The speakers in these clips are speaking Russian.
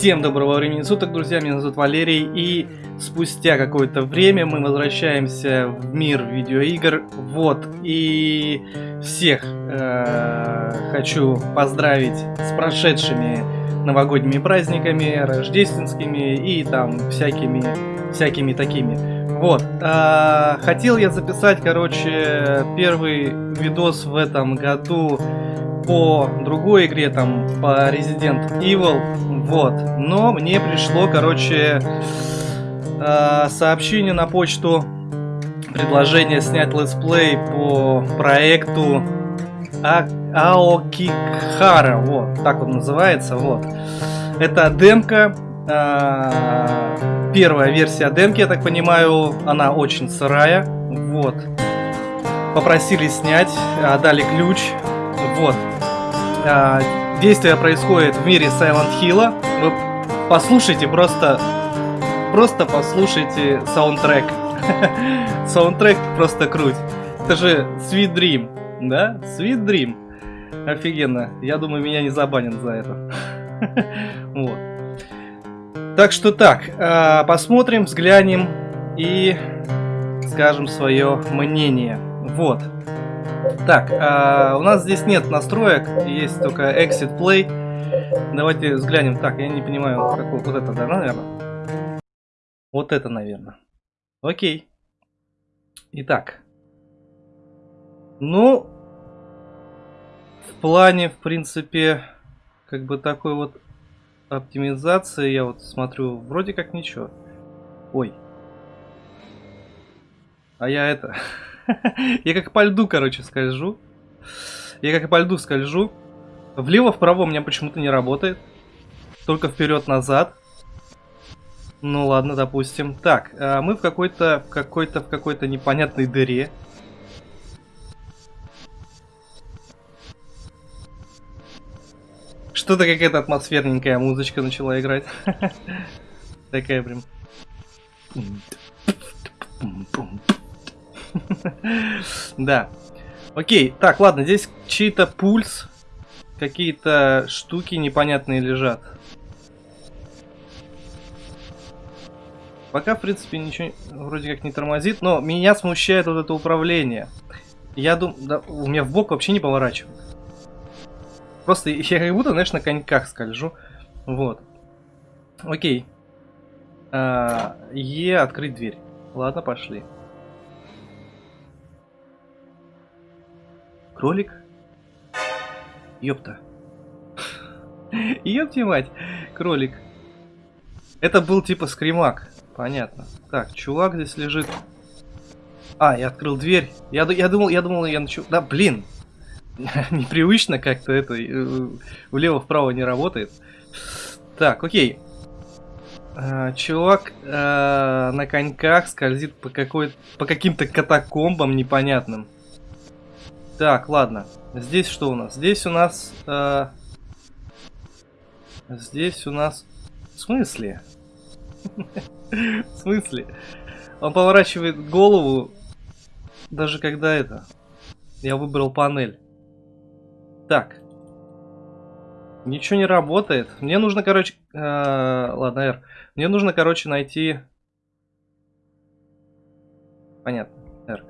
Всем доброго времени суток, друзья, меня зовут Валерий, и спустя какое-то время мы возвращаемся в мир видеоигр, вот, и всех э, хочу поздравить с прошедшими новогодними праздниками, рождественскими и там всякими, всякими такими. Вот, э, хотел я записать, короче, первый видос в этом году по другой игре, там, по Resident Evil, вот. Но мне пришло, короче, э, сообщение на почту, предложение снять летсплей по проекту а Aokigahara, вот, так он называется, вот. Это демка, э, первая версия демки, я так понимаю, она очень сырая, вот. Попросили снять, дали ключ, вот. А, действие происходит в мире Silent Hill. Вы послушайте просто, просто послушайте саундтрек. саундтрек просто круть. Это же Sweet Dream, да? Sweet Dream. Офигенно. Я думаю, меня не забанят за это. вот. Так что так, а, посмотрим, взглянем и скажем свое мнение. Вот. Так, а, у нас здесь нет настроек, есть только Exit Play. Давайте взглянем. Так, я не понимаю, какой, вот это, да, наверное? Вот это, наверное. Окей. Итак. Ну, в плане, в принципе, как бы такой вот оптимизации, я вот смотрю, вроде как ничего. Ой. А я это... Я как по льду, короче, скольжу. Я как по льду скольжу. Влево-вправо у меня почему-то не работает. Только вперед-назад. Ну ладно, допустим. Так, а мы в какой-то, какой-то, в какой-то непонятной дыре. Что-то какая-то атмосферненькая музычка начала играть. Такая прям. Да. Окей, так, ладно, здесь чей-то пульс. Какие-то штуки непонятные лежат. Пока, в принципе, ничего вроде как не тормозит, но меня смущает вот это управление. Я думаю, да, у меня в бок вообще не поворачивает. Просто я как будто, знаешь, на коньках скольжу. Вот. Окей. А, е, открыть дверь. Ладно, пошли. Кролик? Ёпта. Ёпти мать, кролик. Это был типа скримак. Понятно. Так, чувак здесь лежит. А, я открыл дверь. Я, я думал, я думал, я начал... Да, блин. Непривычно как-то это. Э, влево-вправо не работает. Так, окей. А, чувак а, на коньках скользит по по каким-то катакомбам непонятным. Так, ладно. Здесь что у нас? Здесь у нас... Э, здесь у нас... В смысле? В смысле? Он поворачивает голову, даже когда это... Я выбрал панель. Так. Ничего не работает. Мне нужно, короче... Э, ладно, R. Мне нужно, короче, найти... Понятно. R.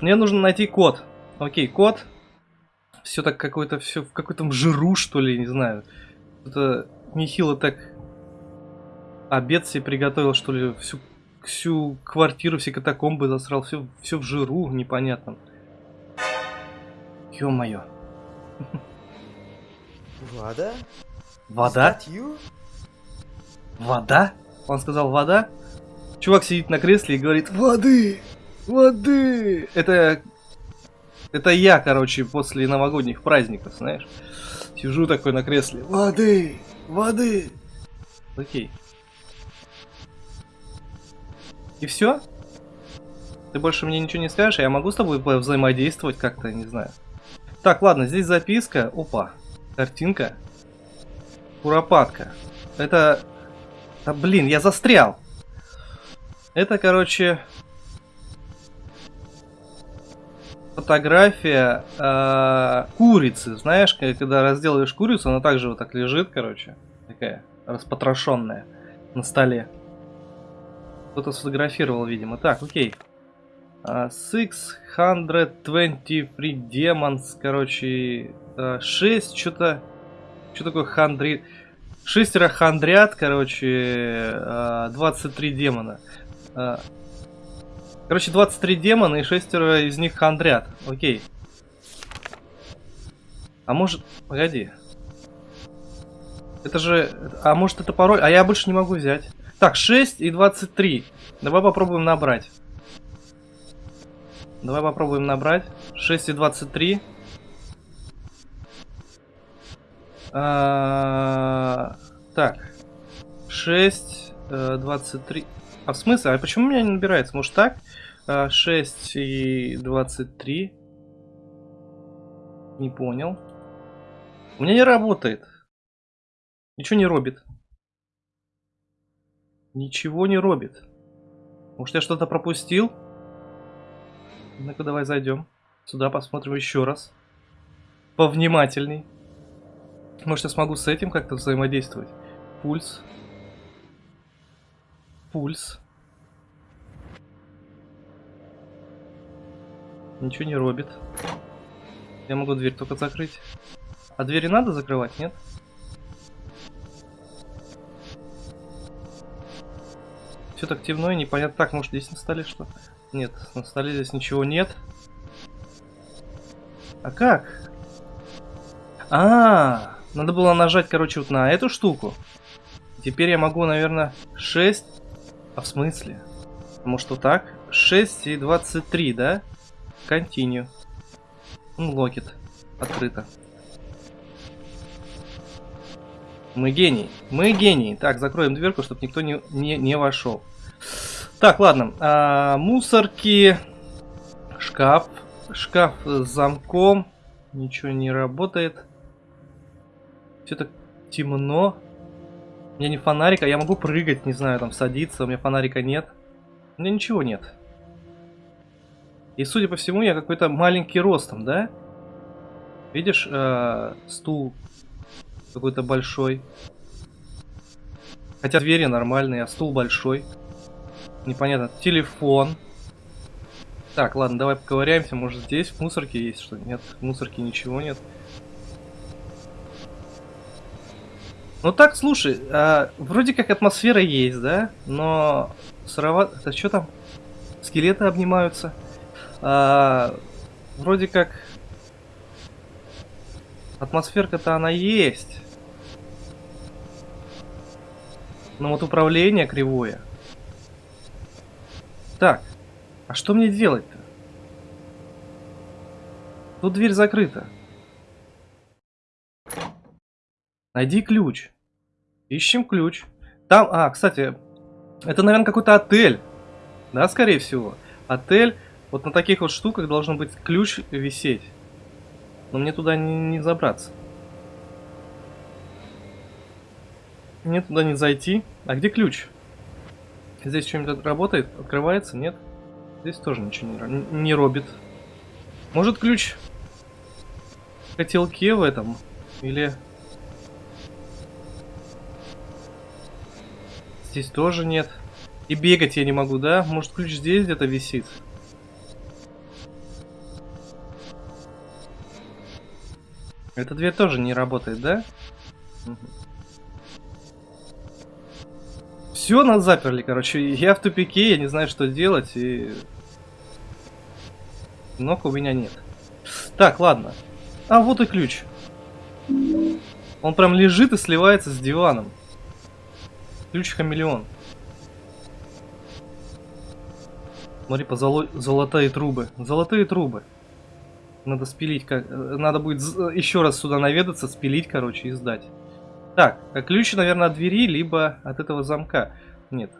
Мне нужно найти код. Окей, код. Все так какой-то, все в какой-то жиру, что ли, не знаю. Это нехило так обед себе приготовил, что ли, всю, всю квартиру, все катакомбы засрал, все, все в жиру непонятном. Ё-моё. Вода? Вода? Вода? Он сказал вода? Чувак сидит на кресле и говорит воды, воды. Это это я, короче, после новогодних праздников, знаешь. Сижу такой на кресле. Воды! Воды! Окей. И все? Ты больше мне ничего не скажешь, а я могу с тобой взаимодействовать как-то, не знаю. Так, ладно, здесь записка. Опа. Картинка. Куропатка. Это... Да блин, я застрял. Это, короче, фотография э, курицы. Знаешь, когда разделаешь курицу, она также вот так лежит, короче. Такая. распотрошенная на столе. Кто-то сфотографировал, видимо. Так, окей. Uh, 623 demons, короче, uh, 6, что-то... Что такое хандри... Шестеро хандрят, короче, uh, 23 демона. Короче, 23 демона и шестеро из них хандрят. Окей. А может... Погоди. Это же... А может это пароль? А я больше не могу взять. Так, 6 и 23. Давай попробуем набрать. Давай попробуем набрать. 6 и 23. А, так. 6, 23. А в смысле? А почему у меня не набирается? Может так? 6 а, и 23. Не понял. У меня не работает. Ничего не робит. Ничего не робит. Может я что-то пропустил? Ну-ка давай зайдем. Сюда посмотрим еще раз. Повнимательней. Может я смогу с этим как-то взаимодействовать. Пульс. Пульс. Ничего не робит. Я могу дверь только закрыть. А двери надо закрывать, нет? Все так темно и непонятно. Так, может здесь на столе что? Нет, на столе здесь ничего нет. А как? А, -а, а, надо было нажать, короче, вот на эту штуку. Теперь я могу, наверное, 6. А в смысле? Может вот так? 6 и 23, да? Continue. Ну, локет. Открыто. Мы гений. Мы гений. Так, закроем дверку, чтобы никто не, не, не вошел. Так, ладно. А, мусорки. Шкаф. Шкаф с замком. Ничего не работает. Все так темно. Меня не фонарика. Я могу прыгать, не знаю, там садиться. У меня фонарика нет. У меня ничего нет. И судя по всему, я какой-то маленький ростом, да? Видишь, э, стул какой-то большой. Хотя двери нормальные, а стул большой. Непонятно. Телефон. Так, ладно, давай поковыряемся. Может здесь в мусорке есть что? Нет, в мусорке ничего нет. Ну так, слушай, а, вроде как атмосфера есть, да? Но сыровато... Это что там? Скелеты обнимаются. А, вроде как Атмосферка-то она есть. Но вот управление кривое. Так, а что мне делать-то? Тут дверь закрыта. Найди ключ. Ищем ключ. Там, а, кстати, это, наверное, какой-то отель. Да, скорее всего. Отель. Вот на таких вот штуках должен быть ключ висеть. Но мне туда не, не забраться. Мне туда не зайти. А где ключ? Здесь что-нибудь работает? Открывается? Нет? Здесь тоже ничего не, не робит. Может ключ в котелке в этом? Или... Здесь тоже нет. И бегать я не могу, да? Может ключ здесь где-то висит? Эта дверь тоже не работает, да? Угу. Все, нас заперли, короче. Я в тупике, я не знаю, что делать, и... Ног у меня нет. Так, ладно. А, вот и ключ. Он прям лежит и сливается с диваном. Ключ-хамелеон. Смотри, по золо... золотые трубы. Золотые трубы. Надо спилить, как... надо будет еще раз сюда наведаться, спилить, короче, и сдать. Так, а ключ, наверное, от двери, либо от этого замка. Нет,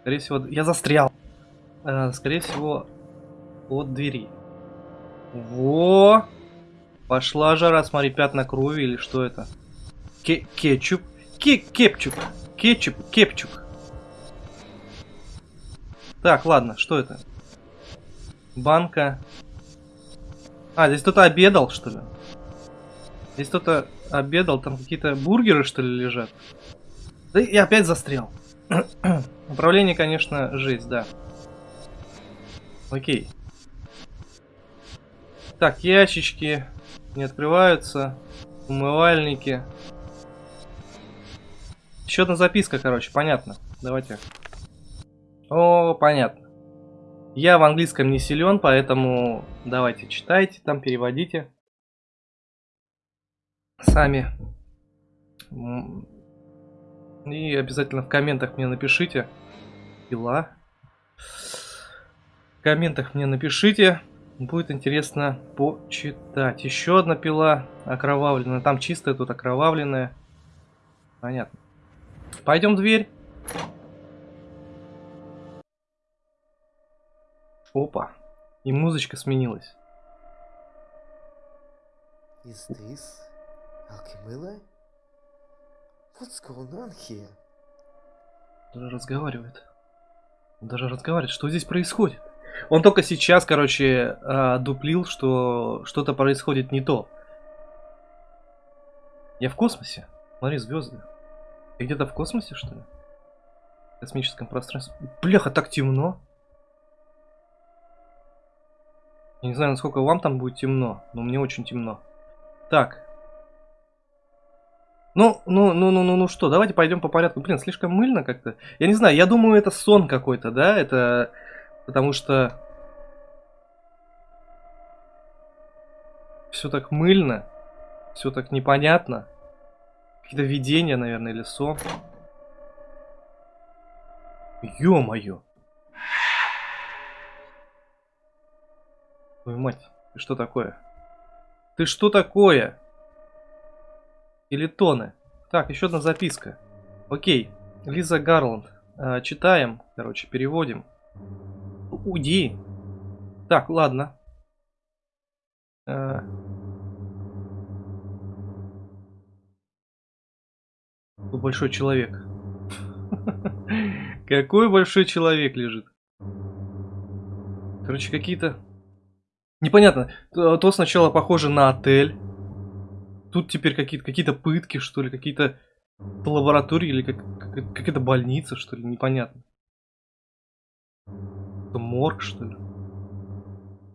скорее всего, я застрял. А, скорее всего, от двери. Во! Пошла жара, смотри, пятна крови или что это? Ке кетчуп. Ке кепчук. Кетчуп, кепчук. Так, ладно, что это? Банка а, здесь кто-то обедал, что ли? Здесь кто-то обедал, там какие-то бургеры, что ли, лежат? Да и опять застрял. Управление, конечно, жесть, да. Окей. Так, ящички не открываются. Умывальники. Еще одна записка, короче, понятно. Давайте. О, понятно. Я в английском не силен, поэтому давайте читайте, там переводите. Сами. И обязательно в комментах мне напишите. Пила. В комментах мне напишите. Будет интересно почитать. Еще одна пила окровавленная. Там чистая, тут окровавленная. Понятно. Пойдем в дверь. Опа. И музычка сменилась. Is this Alchemilla? What's going on here? Даже разговаривает. Даже разговаривает. Что здесь происходит? Он только сейчас, короче, а, дуплил, что что-то происходит не то. Я в космосе? Смотри, звезды. Я где-то в космосе, что ли? В космическом пространстве. Бляха, так темно. Я не знаю, насколько вам там будет темно, но мне очень темно. Так. Ну, ну, ну, ну, ну, ну что, давайте пойдем по порядку. Блин, слишком мыльно как-то. Я не знаю, я думаю, это сон какой-то, да? Это Потому что все так мыльно, все так непонятно. Какие-то видения, наверное, или сон. Ё-моё! Твою мать, ты что такое? Ты что такое? Или тоны? Так, еще одна записка. Окей, Лиза Гарланд. Э, читаем, короче, переводим. Уйди. Так, ладно. А... Большой человек. Какой большой человек лежит. Короче, какие-то... Непонятно. То сначала похоже на отель. Тут теперь какие-то какие, пытки, что ли, какие-то лаборатории или как, какая-то больница, что ли, непонятно. Это морг, что ли?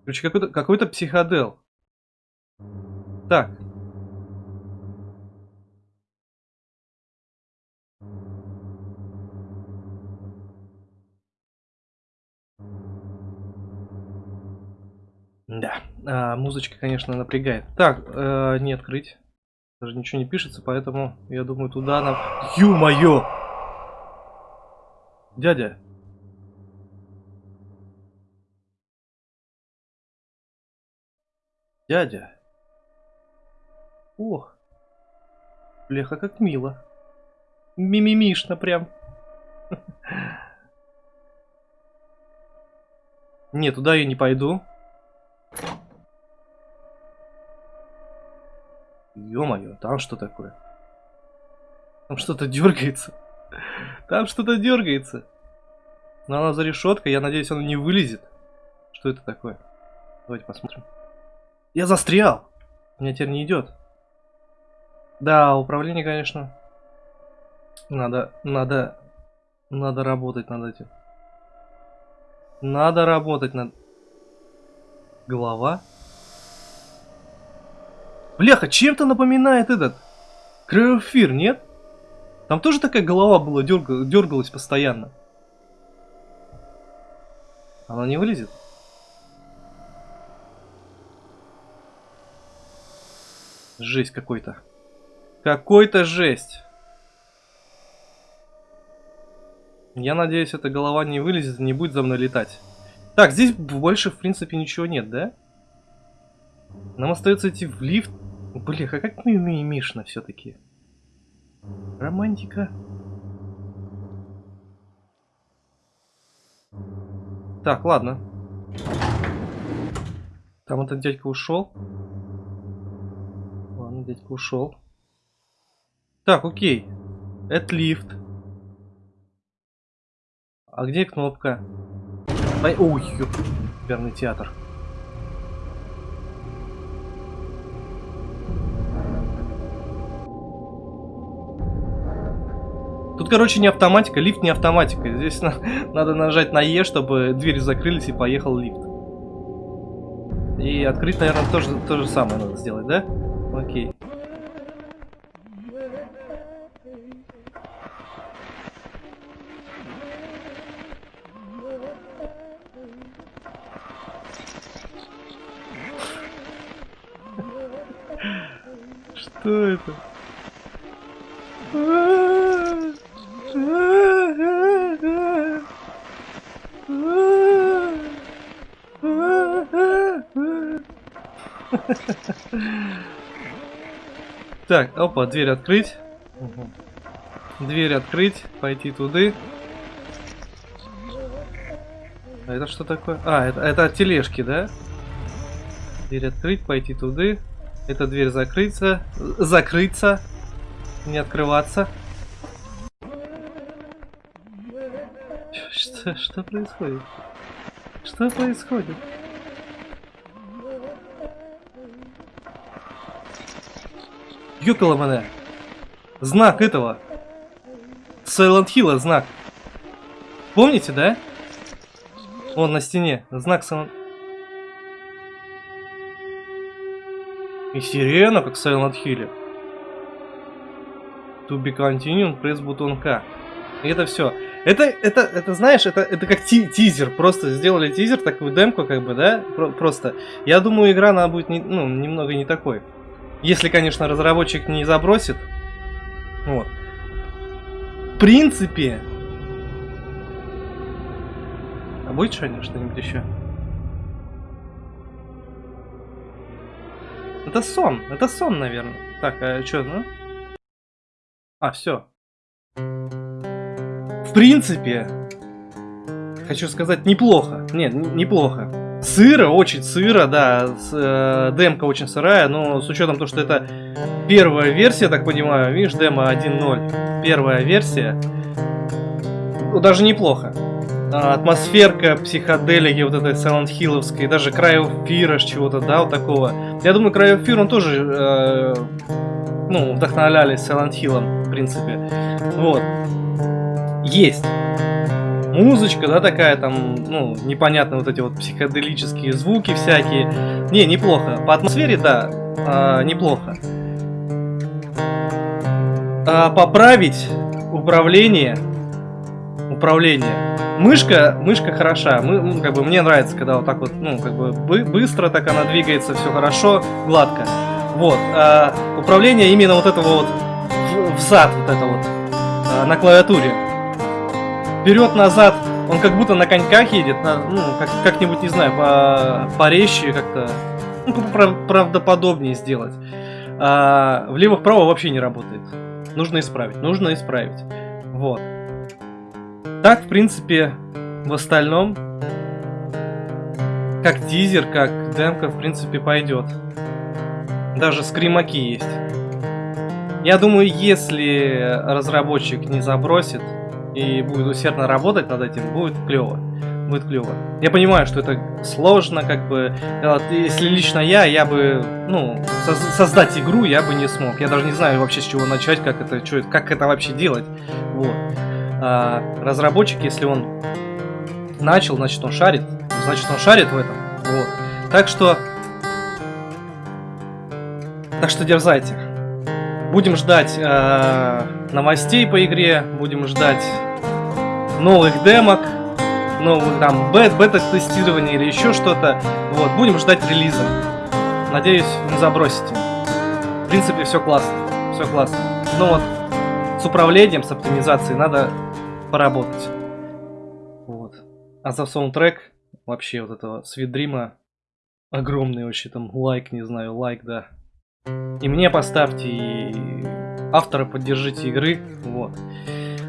Короче, какой-то какой, психодел. Так. Да, а, музычка, конечно, напрягает. Так, э, не открыть. Даже ничего не пишется, поэтому я думаю, туда нам... Ё-моё! Дядя, Дядя. Ох. Бляха, как мило. Мимимишно прям. Не, туда я не пойду. Ё-моё, там что такое? Там что-то дергается. Там что-то дергается. Но она за решеткой, я надеюсь, она не вылезет. Что это такое? Давайте посмотрим. Я застрял. Меня теперь не идет. Да, управление, конечно. Надо, надо, надо работать над этим. Надо работать над... Голова? Бляха, чем-то напоминает этот... Кровофир, нет? Там тоже такая голова была, дергал, дергалась постоянно. Она не вылезет? Жесть какой-то. Какой-то жесть. Я надеюсь, эта голова не вылезет и не будет за мной летать. Так, здесь больше, в принципе, ничего нет, да? Нам остается идти в лифт. Блин, а как мы мимишно все-таки. Романтика. Так, ладно. Там этот дядька ушел дядька ушел. Так, окей. Это лифт. А где кнопка? Ой, ёп, верный театр. Тут, короче, не автоматика, лифт не автоматика. Здесь на, надо нажать на Е, чтобы двери закрылись и поехал лифт. И открыть, наверное, тоже то же самое надо сделать, да? Окей. Так, опа, дверь открыть. Дверь открыть, пойти туда. А это что такое? А, это, это от тележки, да? Дверь открыть, пойти туда. Эта дверь закрыться. Закрыться. Не открываться. Что, что происходит? Что происходит? Ёкало мене. Знак этого. Silent Hill знак. Помните, да? Вон на стене. Знак Silent... И сирена, как Silent Hill. To be continued, press бутон К. И это все. Это, это, это, знаешь, это, это как ти тизер. Просто сделали тизер, такую демку, как бы, да? Про просто. Я думаю, игра, она будет не, ну, немного не такой. Если, конечно, разработчик не забросит. Вот. В принципе... А будет Шаня что-нибудь еще? Это сон. Это сон, наверное. Так, а что, ну? А, все. В принципе, хочу сказать, неплохо. Нет, неплохо. Сыро, очень сыро, да. С, э, демка очень сырая, но с учетом того, что это первая версия, так понимаю, видишь, демо 1.0. Первая версия. Ну, даже неплохо. А, атмосферка, психоделики вот этой Silent Hill'овской, даже Cry of Fear чего-то, да, вот такого. Я думаю, Cry of Fear он тоже, э, ну, вдохновлялись Silent Hill'ом, в принципе. Вот. Есть музычка, да, такая там, ну, непонятно вот эти вот психоделические звуки всякие. Не, неплохо. По атмосфере, да, а, неплохо. А, поправить управление. Управление. Мышка, мышка хороша. Мы, как бы мне нравится, когда вот так вот, ну, как бы бы быстро так она двигается, все хорошо, гладко. Вот. А, управление именно вот этого вот в зад, вот это вот а, на клавиатуре вперед-назад, он как будто на коньках едет, на, ну, как-нибудь, как не знаю, по, порезче как-то, ну, правдоподобнее сделать. А влево-вправо вообще не работает. Нужно исправить, нужно исправить. Вот. Так, в принципе, в остальном, как тизер, как демка, в принципе, пойдет. Даже скримаки есть. Я думаю, если разработчик не забросит, и будет усердно работать над этим, будет клево. Будет клево. Я понимаю, что это сложно, как бы. Если лично я, я бы, ну, со создать игру я бы не смог. Я даже не знаю вообще с чего начать, как это, что, как это вообще делать. Вот. А разработчик, если он начал, значит он шарит. Значит он шарит в этом. Вот. Так что... Так что дерзайте. Будем ждать э, новостей по игре, будем ждать новых демок, новых там бет, бета-тестирования или еще что-то. Вот, будем ждать релиза. Надеюсь, не забросите. В принципе, все классно, все классно. Но вот с управлением, с оптимизацией надо поработать. Вот. А за саундтрек вообще вот этого Свидрима огромный вообще там лайк, не знаю, лайк, да. И мне поставьте, и автора поддержите игры. Вот.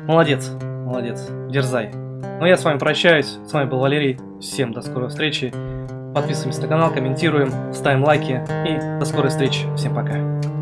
Молодец, молодец, дерзай. Ну я с вами прощаюсь. С вами был Валерий. Всем до скорой встречи. Подписываемся на канал, комментируем, ставим лайки. И до скорой встречи. Всем пока.